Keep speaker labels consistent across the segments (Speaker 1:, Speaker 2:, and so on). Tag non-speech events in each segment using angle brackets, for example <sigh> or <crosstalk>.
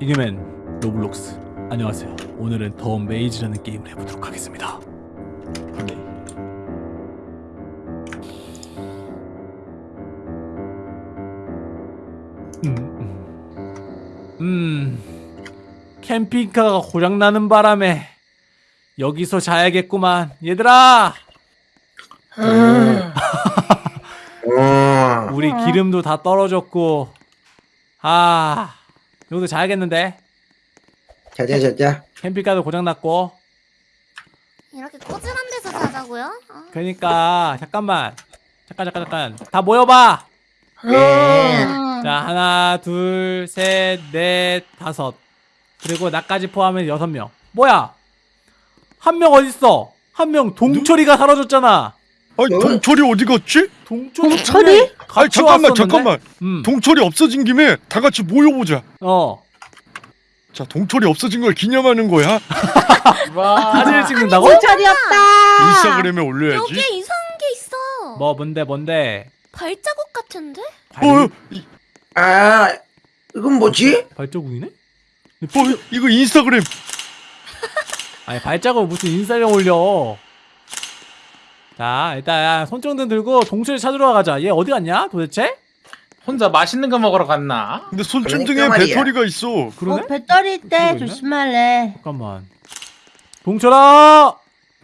Speaker 1: 이겨맨 Roblox. 안녕하세요. 오늘은 The Maze라는 게임을 해보도록 하겠습니다. 플레이 음, 음. 음. 캠핑카가 고장나는 바람에 여기서 자야겠구만. 얘들아!
Speaker 2: 어. <laughs>
Speaker 1: 우리 기름도 다 떨어졌고. 아 여기서 자야겠는데?
Speaker 2: 자자 자자.
Speaker 1: 캠핑카도 고장났고.
Speaker 3: 이렇게 꼬질한 데서 자자고요? 아,
Speaker 1: 그러니까 잠깐만. 잠깐 잠깐 잠깐. 다 모여봐!
Speaker 2: 네.
Speaker 3: 음.
Speaker 1: 자 하나 둘 셋 넷 다섯. 그리고 나까지 포함해 여섯 명. 뭐야? 한 명 어딨어? 한 명 동철이가 사라졌잖아
Speaker 4: 아니
Speaker 2: 어?
Speaker 4: 동철이 어디 갔지?
Speaker 1: 동철이
Speaker 5: 동철이?
Speaker 1: 분명히
Speaker 4: 아니 잠깐만
Speaker 1: 왔었는데?
Speaker 4: 잠깐만
Speaker 1: 음.
Speaker 4: 동철이 없어진 김에 다 같이 모여보자
Speaker 1: 어
Speaker 4: 자 동철이 없어진 걸 기념하는 거야 <laughs>
Speaker 1: 사진을 찍는다고?
Speaker 5: 동철이었다.
Speaker 4: 인스타그램에 올려야지
Speaker 3: 여기에 이상한 게 있어.
Speaker 1: 뭐 뭔데 뭔데
Speaker 3: 발자국 같은데?
Speaker 4: 어, 이,
Speaker 2: 아 이건 뭐지?
Speaker 1: 발 자국이네?
Speaker 4: 어 이거 인스타그램
Speaker 1: 아니 발자국 무슨 인스타gram 올려 자 일단 손정등 들고 동철이 찾으러 가자 얘 어디 갔냐 도대체?
Speaker 6: 혼자 맛있는 거 먹으러 갔나?
Speaker 4: 근데 손전등에
Speaker 2: 그러니까.
Speaker 4: 배터리가 있어
Speaker 1: 그러네?
Speaker 5: 어, 배터리
Speaker 1: 있나?
Speaker 5: 조심할래.
Speaker 1: 잠깐만 동철아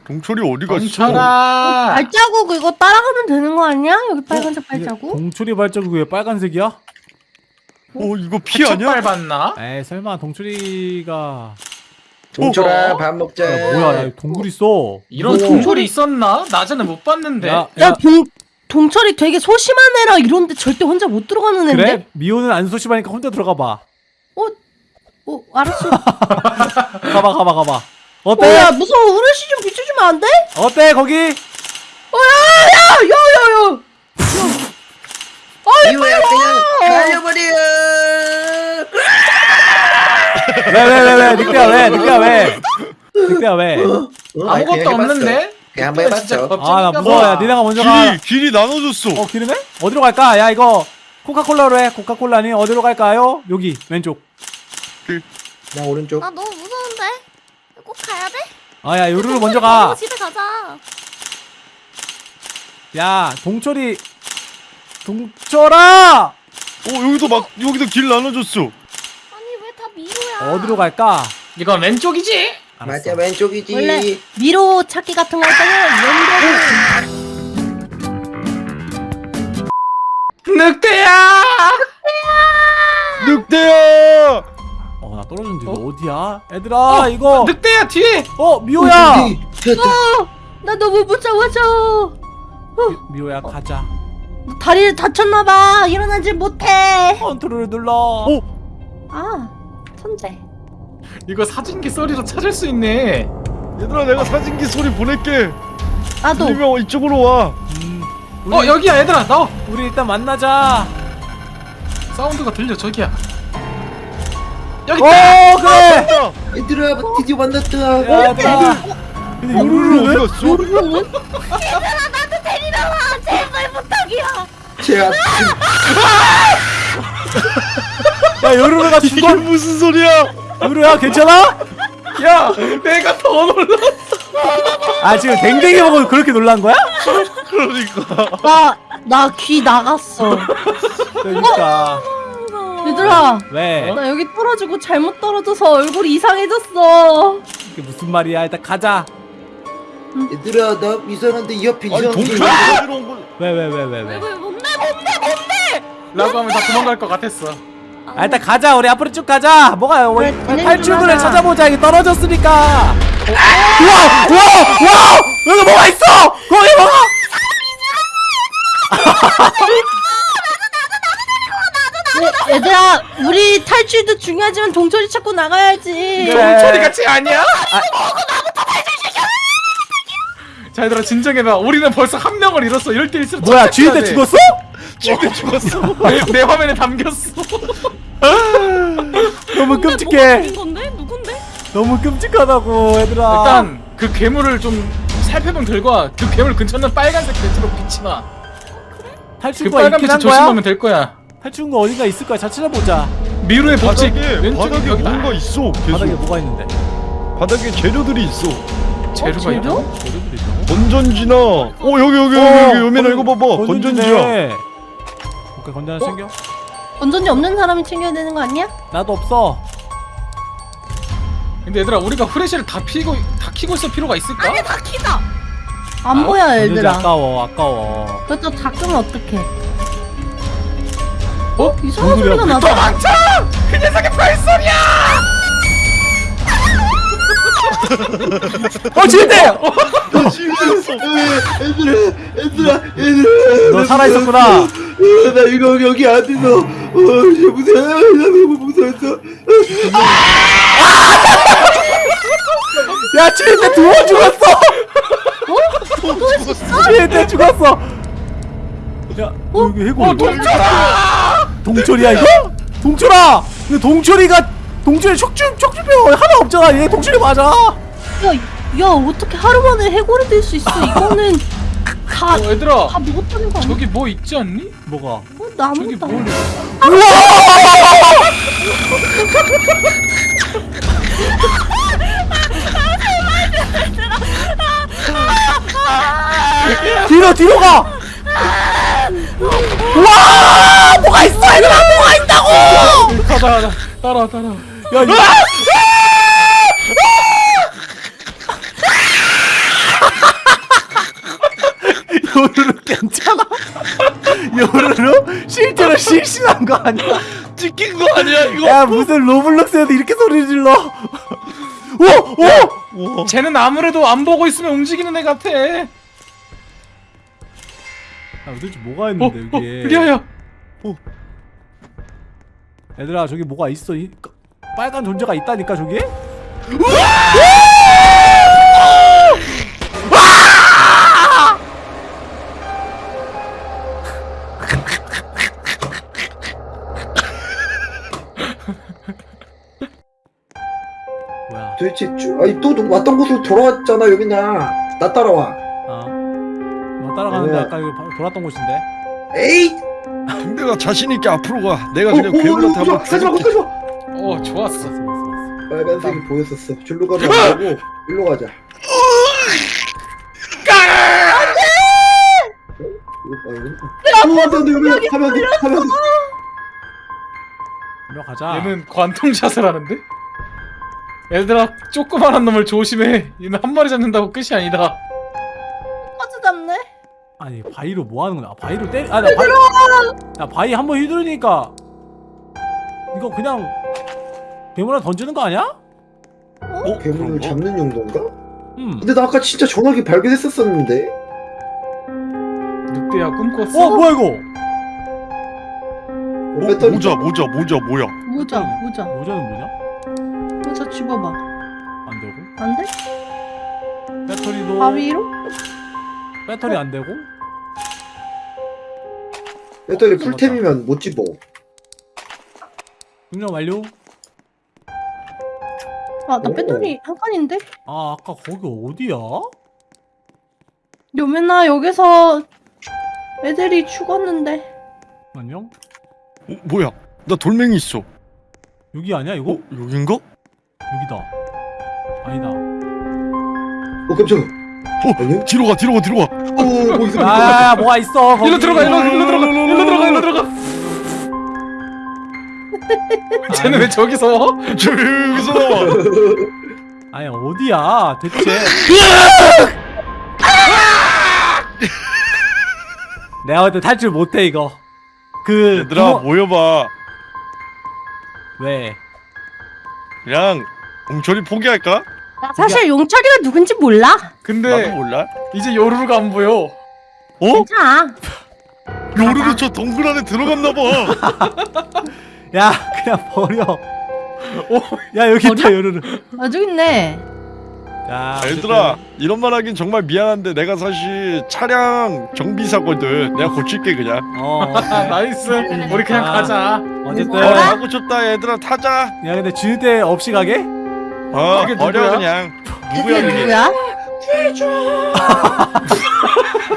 Speaker 4: 동철이 어디 갔어?
Speaker 6: 멈춰라.
Speaker 5: 발자국 이거 따라가면 되는 거 아니야? 여기 빨간색
Speaker 1: 이게
Speaker 5: 발자국?
Speaker 1: 동철이 발자국이 왜 빨간색이야?
Speaker 4: 어 이거 피 아니야?
Speaker 6: 밟았나?
Speaker 1: 에이 설마 동철이가
Speaker 2: 동철아
Speaker 6: 어?
Speaker 2: 밥 먹자.
Speaker 1: 야, 뭐야 야, 동굴 있어
Speaker 6: 이런 동굴이 있었나? 낮에는 못 봤는데.
Speaker 1: 야,
Speaker 5: 야,
Speaker 1: 야
Speaker 5: 동, 동철이 되게 소심한 애라 이런데 절대 혼자 못 들어가는 애인데?
Speaker 1: 그래? 미호는 안 소심하니까 혼자 들어가 봐
Speaker 5: 어, 알았어. <laughs>
Speaker 1: 가봐 가봐 가봐
Speaker 5: 어,
Speaker 1: 어때?
Speaker 5: 야, 무서워. 우르시 좀 비춰주면 안 돼?
Speaker 1: 어때 거기?
Speaker 5: 어, 야, 야, 야, 야.
Speaker 2: 이거야 그냥 날려버려.
Speaker 1: 왜왜왜왜 늑대야 왜 늑대야 왜 늑대야 왜?
Speaker 2: 어,
Speaker 6: 아무것도. 없는데?
Speaker 2: 그냥 한번
Speaker 6: 진짜
Speaker 2: 해봤어.
Speaker 6: 겁쟁이가
Speaker 1: 아나 무서워 야 니네가 먼저 가
Speaker 4: 길이 길이 나눠졌어
Speaker 1: 어 기름에? 어디로 갈까? 야 이거 코카콜라로 해 코카콜라니 어디로 갈까요? 여기 왼쪽
Speaker 2: 나 오른쪽.
Speaker 3: 나 너무 무서운데? 꼭 가야 돼?
Speaker 1: 아야 요루루 먼저 가야
Speaker 3: 집에 가자.
Speaker 1: 동철이 동철아
Speaker 4: 어 여기도 막 여기도 길
Speaker 3: 미로야?
Speaker 1: 어디로 갈까?
Speaker 6: 이건 왼쪽이지?
Speaker 1: 알았어.
Speaker 2: 맞아 왼쪽이지.
Speaker 5: 원래 미로 찾기 같은 거 할 때는 왼쪽
Speaker 6: 늑대야!
Speaker 4: 늑대야
Speaker 1: 어나 떨어졌는데 이거 어디야? 얘들아 이거
Speaker 6: 늑대야 뒤에!
Speaker 1: 어 미호야
Speaker 2: 저기, 됐다.
Speaker 5: 나 너무 무서워져.
Speaker 1: 미- 미호야 가자
Speaker 5: 다리를 다쳤나봐. 일어나질 못해.
Speaker 1: 컨트롤을 눌러
Speaker 4: 어?
Speaker 5: 아, 천재.
Speaker 6: 이거 사진기 소리로 찾을 수 있네.
Speaker 4: 얘들아 내가 사진기 소리 보낼게
Speaker 5: 나도.
Speaker 4: 들리면 이쪽으로 와
Speaker 1: 음, 우리,
Speaker 6: 어 여기야 얘들아 나와.
Speaker 1: 우리 일단 만나자
Speaker 6: 사운드가 들려 저기야. 여기
Speaker 1: 어
Speaker 6: 있다.
Speaker 1: 그래
Speaker 2: 얘들아 드디어 만났다.
Speaker 1: 야 근데 요루루 왜?
Speaker 4: 어디 갔어?
Speaker 3: 얘들아 나도 데리러 와. 제발 부탁이야.
Speaker 2: 제가 <laughs>
Speaker 1: 야 요루루가
Speaker 4: 이게
Speaker 1: 죽어
Speaker 4: 무슨 소리야
Speaker 1: 요루야 괜찮아?
Speaker 6: 야 내가 더 놀라.
Speaker 1: 아 지금 댕댕이 보고 그렇게 놀란 거야?
Speaker 4: 그러니까
Speaker 5: 나, 나 귀 나갔어.
Speaker 1: 그러니까
Speaker 5: 얘들아,
Speaker 1: 왜?
Speaker 5: 나 여기 떨어지고 잘못 떨어져서 얼굴이 이상해졌어.
Speaker 1: 이게 무슨 말이야 일단 가자
Speaker 2: 얘들아 나 이상한데 이 옆에
Speaker 4: 아니
Speaker 2: 이상한 게
Speaker 4: 동철이
Speaker 2: 있는데.
Speaker 4: 어디로 온 거야
Speaker 1: 왜왜 왜 왜 왜?
Speaker 3: 왜 뭔데 뭔데 뭔데?
Speaker 6: 라고 하면 다 도망갈 것 같았어.
Speaker 1: 아 일단 가자 우리 앞으로 쭉 가자 뭐가
Speaker 5: 진행 좀
Speaker 1: 탈출구를
Speaker 5: 하자.
Speaker 1: 찾아보자 이게 떨어졌으니까 우와 우와 우와 여기 뭐가 있어 거기 뭐가
Speaker 5: 얘- 얘들아, 우리 탈출도 중요하지만 동철이 찾고 나가야지.
Speaker 1: 그래.
Speaker 6: 동철이 같이 아니야? 자 얘들아 진정해봐. 우리는 벌써 한 명을 잃었어. 이럴 때일수록
Speaker 1: 뭐야
Speaker 6: 착착해야
Speaker 1: 주인대
Speaker 6: 돼.
Speaker 1: 죽었어?
Speaker 6: 주인대 죽었어. 내, 내 화면에 담겼어.
Speaker 1: 너무
Speaker 3: 뭐가
Speaker 1: 끔찍해
Speaker 3: 건데? 누군데?
Speaker 1: 너무 끔찍하다고 얘들아
Speaker 6: 일단 그 괴물을 좀 살펴보면 결과 그 괴물 근처는 빨간색 배트로 빛이 나. 그
Speaker 1: 탈출구가
Speaker 6: 빨간
Speaker 1: 거야?
Speaker 6: 조심하면 될 거야.
Speaker 1: 탈출구 어딘가 있을 거야 자 찾아보자
Speaker 6: 미루의 법칙
Speaker 4: 바닥에
Speaker 6: 왼쪽
Speaker 4: 바닥에
Speaker 6: 여기다
Speaker 4: 뭔가 있어.
Speaker 1: 바닥에
Speaker 4: 계속
Speaker 1: 뭐가 있는데?
Speaker 4: 바닥에 재료들이 있어.
Speaker 6: 재료가
Speaker 5: 재료?
Speaker 6: 있다고?
Speaker 1: 재료들이 있다고?
Speaker 4: 건전지나. 어 여기 여기 여기 여기 요면아 이거 봐봐. 건전지야.
Speaker 1: 오케이 건전 하나 챙겨.
Speaker 5: 건전지 없는 사람이 챙겨야 되는 거 아니야?
Speaker 1: 나도 없어.
Speaker 6: 근데 얘들아 우리가 후레쉬를 다 피고 다 키고 있을 필요가 있을까?
Speaker 3: 아니 다 키다.
Speaker 5: 안 보여
Speaker 1: 건전지
Speaker 5: 얘들아.
Speaker 1: 아까워 아까워.
Speaker 5: 그것도 다 끄면 어떡해?
Speaker 6: 어?
Speaker 5: 이상한? 소리가 나다.
Speaker 6: 도망쳐! 그 녀석의 발소리야!
Speaker 1: 어 진대!
Speaker 2: 얘들아 얘들아 얘들아
Speaker 1: 너 살아 있었구나.
Speaker 2: 나 이거 여기 안 있어 어 진짜 무서워 나 너무 무서웠어
Speaker 1: 야 진대 두번 죽었어. 진대 죽었어. 야 여기 해골.
Speaker 6: 어 동철아!
Speaker 1: 동철이야 이거? 동철아! 근데 동철이가 동철이 척추 척추뼈 하나 없잖아. 얘 동철이 맞아.
Speaker 5: 야, 야 어떻게 하루 만에 해골이 될 수 있어? 이거는 다,
Speaker 6: 어 얘들아
Speaker 5: 다 먹었다는 거 아니야?
Speaker 6: 저기 뭐 있지 않니?
Speaker 1: 뭐가?
Speaker 5: 어,
Speaker 6: 저기
Speaker 5: 나무다.
Speaker 6: 뭘
Speaker 1: 뒤로 뒤로 가. 와 뭐가 있어 얘들아 뭐가 있다고?
Speaker 6: 가자 가자 따라 따라
Speaker 1: 야 이 요루루 괜찮아? 요루루 실제로 실신한 거 아니야?
Speaker 4: 찍힌 거 아니야 이거?
Speaker 1: 야 무슨 로블록스에도 이렇게 소리 질러? 오 오.
Speaker 6: 쟤는 아무래도 안 보고 있으면 움직이는 애 같아 어,
Speaker 1: 야 도대체 뭐가
Speaker 6: 어?
Speaker 1: 있는데
Speaker 6: 어?
Speaker 1: 여기에?
Speaker 6: 리아야
Speaker 1: 얘들아 저기 뭐가 있어? 이 까- 빨간 존재가 있다니까 저기? 뭐야?
Speaker 2: 도대체 주, 아니 또 누- 왔던 곳으로 돌아왔잖아 여기나 나 따라와
Speaker 1: 아, 너 따라가는데? 아까 여기 바로 돌았던 곳인데?
Speaker 2: 에이
Speaker 4: 동대가 자신 있게 앞으로 가. 내가
Speaker 2: 어,
Speaker 4: 그냥
Speaker 2: 어, 어,
Speaker 4: 괴물한테
Speaker 2: 어,
Speaker 4: 한번
Speaker 2: 가지마
Speaker 4: 죽일게.
Speaker 2: 가지마
Speaker 6: 어 좋았어
Speaker 1: 왔어 왔어 왔어.
Speaker 2: 빨간색이 보였었어 줄로 가면 안 되고 일로 가자 안돼! 안돼 안돼 여기 가면 안돼 가면 안돼
Speaker 1: 일로 가자.
Speaker 6: 얘는 관통샷을 하는데? 얘들아 조그만한 놈을 조심해 얘는 한 마리 잡는다고 끝이 아니다
Speaker 5: 퍼즈 잡네.
Speaker 1: 아니 바위로 뭐 하는 거야? 아, 바위로 때리. 아나 바위. 야 바위 한 번 휘두르니까 이거 그냥 괴물을 던지는 거 아니야?
Speaker 4: 어?
Speaker 2: 괴물을
Speaker 4: 그런가?
Speaker 2: 잡는 용도인가?
Speaker 1: 음.
Speaker 2: 근데 나 아까 진짜 전화기 발견했었었는데
Speaker 6: 늑대야 꿈꿨어?
Speaker 1: 어 뭐야 이거?
Speaker 2: 어,
Speaker 4: 어, 모자 모자 모자 뭐야?
Speaker 5: 모자, 모자,
Speaker 1: 모자는 뭐냐?
Speaker 5: 모자 집어봐.
Speaker 1: 안 되고.
Speaker 5: 안 돼?
Speaker 1: 배터리도
Speaker 5: 바위로?
Speaker 1: 배터리 안 되고.
Speaker 2: 배터리 풀템이면 못 집어
Speaker 1: 충전 완료.
Speaker 5: 아, 나
Speaker 2: 오.
Speaker 5: 배터리 한 칸인데?
Speaker 1: 아 아까 거기 어디야?
Speaker 5: 요맨아 여기서 애들이 죽었는데.
Speaker 1: 안녕?
Speaker 4: 어, 뭐야? 나 돌멩이 있어.
Speaker 1: 여기 아니야 이거?
Speaker 4: 어 여긴가?
Speaker 1: 여기다. 아니다.
Speaker 2: 어 깜짝이야
Speaker 4: 어
Speaker 2: 아니요?
Speaker 4: 뒤로 가 뒤로 가 뒤로 가.
Speaker 2: 어뭐 있어 뭐 있어
Speaker 1: 아 뭐가 있어? 거기.
Speaker 6: 일로 들어가 일로 일로 들어가 일로 들어가 일로 들어가 <laughs> 쟤는 왜 저기서
Speaker 4: 저 여기서 나와.
Speaker 1: 아니 어디야 대체? <laughs> 내가 볼때 탈출 못해 이거. 그
Speaker 4: 얘들아 모여봐.
Speaker 1: 왜?
Speaker 4: 그냥 공철이 포기할까?
Speaker 5: 나 사실 용철이가 누군지 몰라.
Speaker 4: 나도
Speaker 6: 근데
Speaker 4: 몰라.
Speaker 6: 이제 요루루가 안 보여
Speaker 4: 어?
Speaker 5: 괜찮아. <laughs>
Speaker 4: 요루루 저 동굴 안에 들어갔나 봐. <laughs>
Speaker 1: 야 그냥 버려. 야 여기 있다
Speaker 5: 버려?
Speaker 1: 요르르.
Speaker 5: 아, 저기 있네.
Speaker 1: 자
Speaker 4: 얘들아 이런 말 하긴 정말 미안한데 내가 사실 차량 정비사거든. 내가 고칠게 그냥.
Speaker 1: 어. <laughs>
Speaker 6: 아, 나이스 우리 그냥
Speaker 1: 아.
Speaker 6: 가자
Speaker 1: 어쨌든
Speaker 4: 어? 하고 싶다 얘들아 타자.
Speaker 1: 야 근데 줄때 없이 가게?
Speaker 4: 어
Speaker 6: 그게
Speaker 4: 버려
Speaker 6: 누구야?
Speaker 4: 그냥. 누구야 그게?
Speaker 5: 누구야?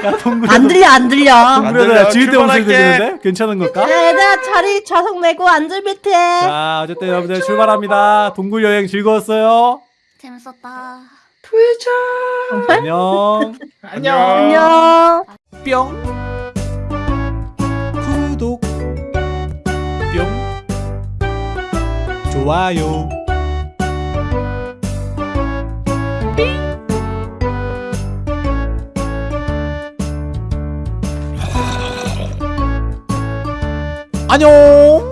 Speaker 1: 야 동굴
Speaker 5: 안 들려 안 들려.
Speaker 4: 안
Speaker 1: 동굴에다
Speaker 4: 들려.
Speaker 1: 지을 때 목소리. 들리는데? 괜찮은 걸까?
Speaker 5: 야, 얘들아 자리 좌석 내고 앉을 밑에.
Speaker 1: 자 어쨌든 여러분들 출발합니다 동굴 여행 즐거웠어요
Speaker 3: 재밌었다.
Speaker 1: 안녕 <laughs>
Speaker 6: 안녕.
Speaker 5: 안녕.
Speaker 1: 뿅 구독 뿅 좋아요 안녕